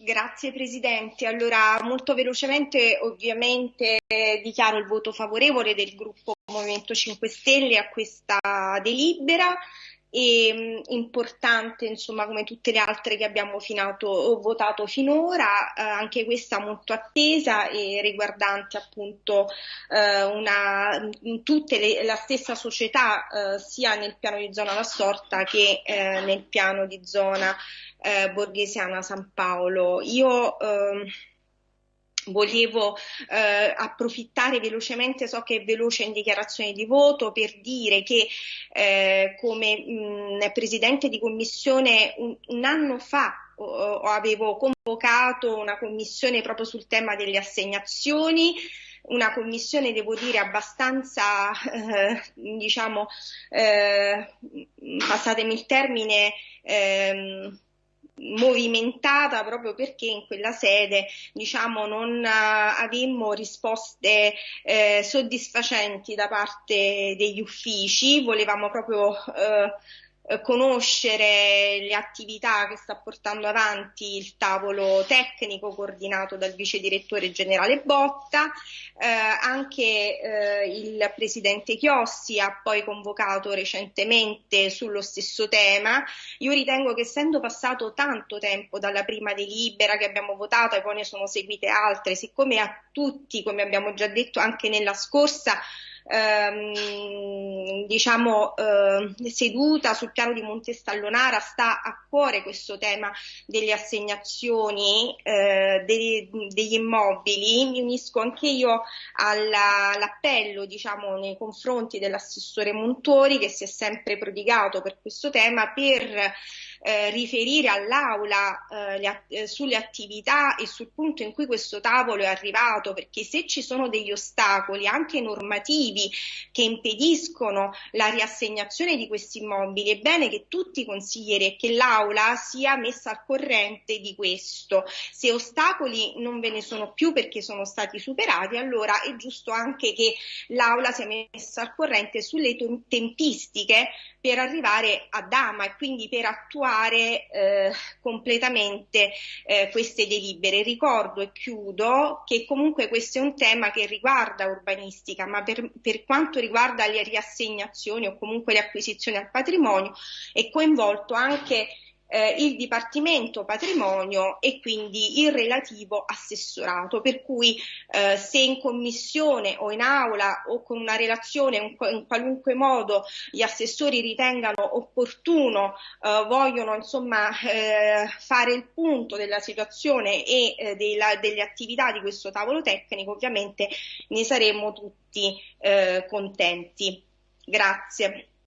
Grazie Presidente. Allora, molto velocemente, ovviamente dichiaro il voto favorevole del gruppo Movimento 5 Stelle a questa delibera e mh, importante, insomma, come tutte le altre che abbiamo finato, votato finora, eh, anche questa molto attesa e riguardante appunto eh, una, tutte le, la stessa società, eh, sia nel piano di zona La Sorta che eh, nel piano di zona eh, borghesiana San Paolo. Io ehm, Volevo eh, approfittare velocemente, so che è veloce in dichiarazione di voto, per dire che eh, come mh, Presidente di Commissione un, un anno fa oh, avevo convocato una commissione proprio sul tema delle assegnazioni, una commissione, devo dire, abbastanza, eh, diciamo, eh, passatemi il termine, ehm, movimentata proprio perché in quella sede diciamo non uh, avemmo risposte eh, soddisfacenti da parte degli uffici. Volevamo proprio eh, conoscere le attività che sta portando avanti il tavolo tecnico coordinato dal vice direttore generale Botta, eh, anche eh, il presidente Chiossi ha poi convocato recentemente sullo stesso tema. Io ritengo che essendo passato tanto tempo dalla prima delibera che abbiamo votato e poi ne sono seguite altre, siccome a tutti, come abbiamo già detto anche nella scorsa, ehm, diciamo, eh, seduta sul piano di Montestallonara sta a cuore questo tema delle assegnazioni eh, dei, degli immobili. Mi unisco anche io alla, all'appello diciamo, nei confronti dell'assessore Montori che si è sempre prodigato per questo tema per eh, riferire all'Aula eh, eh, sulle attività e sul punto in cui questo tavolo è arrivato, perché se ci sono degli ostacoli anche normativi che impediscono la riassegnazione di questi immobili, è bene che tutti i consiglieri e che l'Aula sia messa al corrente di questo. Se ostacoli non ve ne sono più perché sono stati superati, allora è giusto anche che l'Aula sia messa al corrente sulle tempistiche per arrivare a Dama e quindi per attuare eh, completamente eh, queste delibere. Ricordo e chiudo che comunque questo è un tema che riguarda urbanistica, ma per, per quanto riguarda le riassegnazioni o comunque le acquisizioni al patrimonio è coinvolto anche eh, il Dipartimento Patrimonio e quindi il relativo assessorato, per cui eh, se in commissione o in aula o con una relazione in, in qualunque modo gli assessori ritengano opportuno, eh, vogliono insomma eh, fare il punto della situazione e eh, della, delle attività di questo tavolo tecnico, ovviamente ne saremo tutti eh, contenti. Grazie.